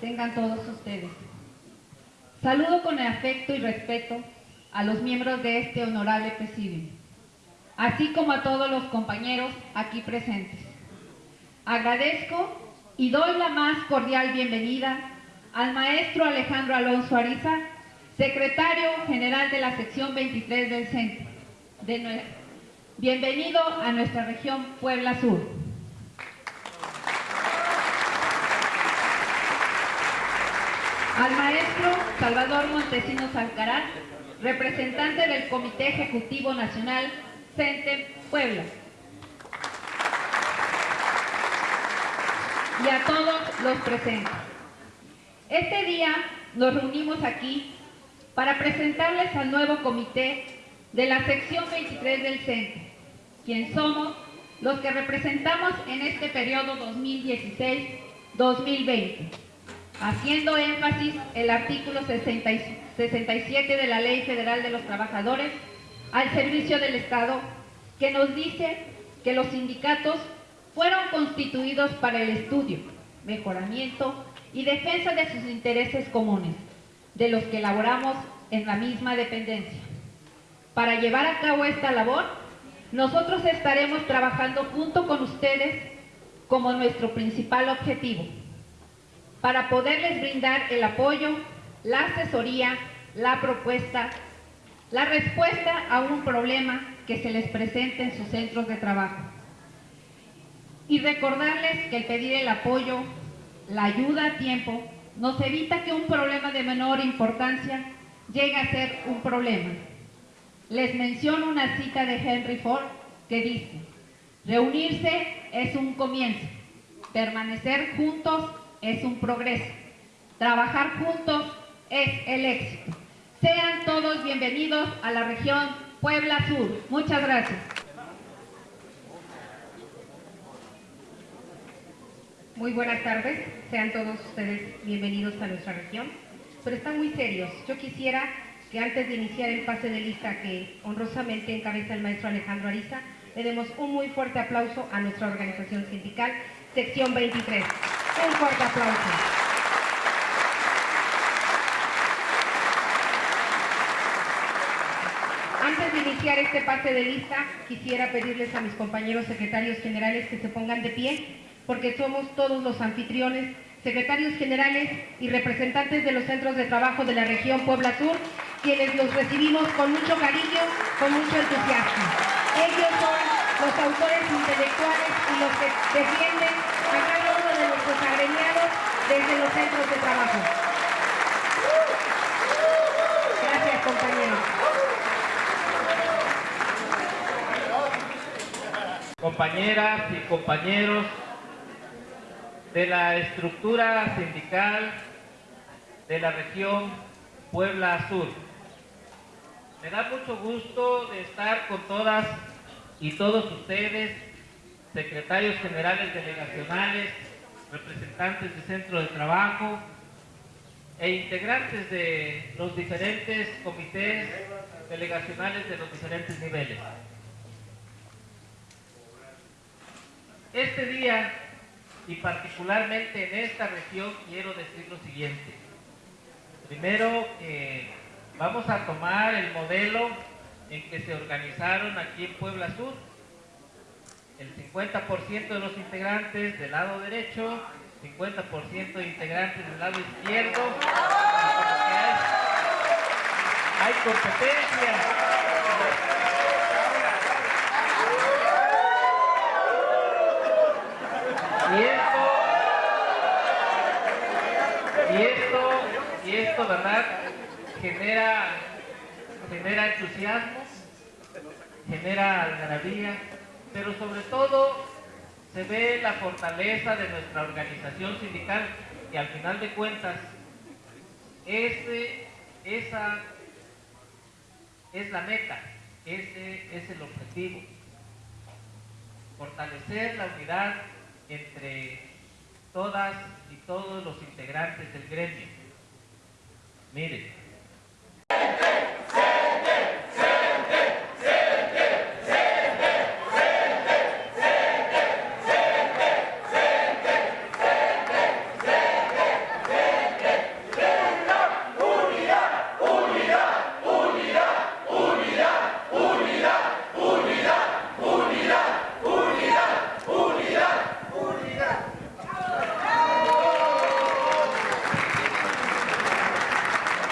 tengan todos ustedes. Saludo con afecto y respeto a los miembros de este honorable presidio, así como a todos los compañeros aquí presentes. Agradezco y doy la más cordial bienvenida al maestro Alejandro Alonso Ariza, secretario general de la sección 23 del centro. Bienvenido a nuestra región Puebla Sur. Al maestro Salvador Montesinos Alcaraz, representante del Comité Ejecutivo Nacional CENTE Puebla. Y a todos los presentes. Este día nos reunimos aquí para presentarles al nuevo comité de la sección 23 del CENTE, quien somos los que representamos en este periodo 2016-2020, haciendo énfasis el artículo 67 de la Ley Federal de los Trabajadores al servicio del Estado, que nos dice que los sindicatos fueron constituidos para el estudio, mejoramiento y defensa de sus intereses comunes, de los que elaboramos en la misma dependencia. Para llevar a cabo esta labor, nosotros estaremos trabajando junto con ustedes como nuestro principal objetivo, para poderles brindar el apoyo, la asesoría, la propuesta, la respuesta a un problema que se les presente en sus centros de trabajo. Y recordarles que el pedir el apoyo, la ayuda a tiempo, nos evita que un problema de menor importancia llegue a ser un problema les menciono una cita de Henry Ford que dice, reunirse es un comienzo, permanecer juntos es un progreso, trabajar juntos es el éxito. Sean todos bienvenidos a la región Puebla Sur. Muchas gracias. Muy buenas tardes, sean todos ustedes bienvenidos a nuestra región, pero están muy serios. Yo quisiera que antes de iniciar el pase de lista que honrosamente encabeza el maestro Alejandro Ariza, le demos un muy fuerte aplauso a nuestra organización sindical, sección 23. Un fuerte aplauso. Antes de iniciar este pase de lista, quisiera pedirles a mis compañeros secretarios generales que se pongan de pie, porque somos todos los anfitriones secretarios generales y representantes de los centros de trabajo de la región Puebla Sur, quienes los recibimos con mucho cariño, con mucho entusiasmo. Ellos son los autores intelectuales y los que defienden desde los centros de trabajo. Gracias, compañeros. Compañeras y compañeros de la estructura sindical de la región Puebla Sur. Me da mucho gusto de estar con todas y todos ustedes, secretarios generales delegacionales, representantes de centro de trabajo e integrantes de los diferentes comités delegacionales de los diferentes niveles. Este día y particularmente en esta región quiero decir lo siguiente. Primero vamos a tomar el modelo en que se organizaron aquí en Puebla Sur. El 50% de los integrantes del lado derecho, 50% de integrantes del lado izquierdo. Hay competencia. Y esto, y esto, y esto, ¿verdad? Genera, genera entusiasmo, genera algarabía, pero sobre todo se ve la fortaleza de nuestra organización sindical y al final de cuentas ese, esa es la meta, ese es el objetivo. Fortalecer la unidad entre todas y todos los integrantes del gremio. Miren,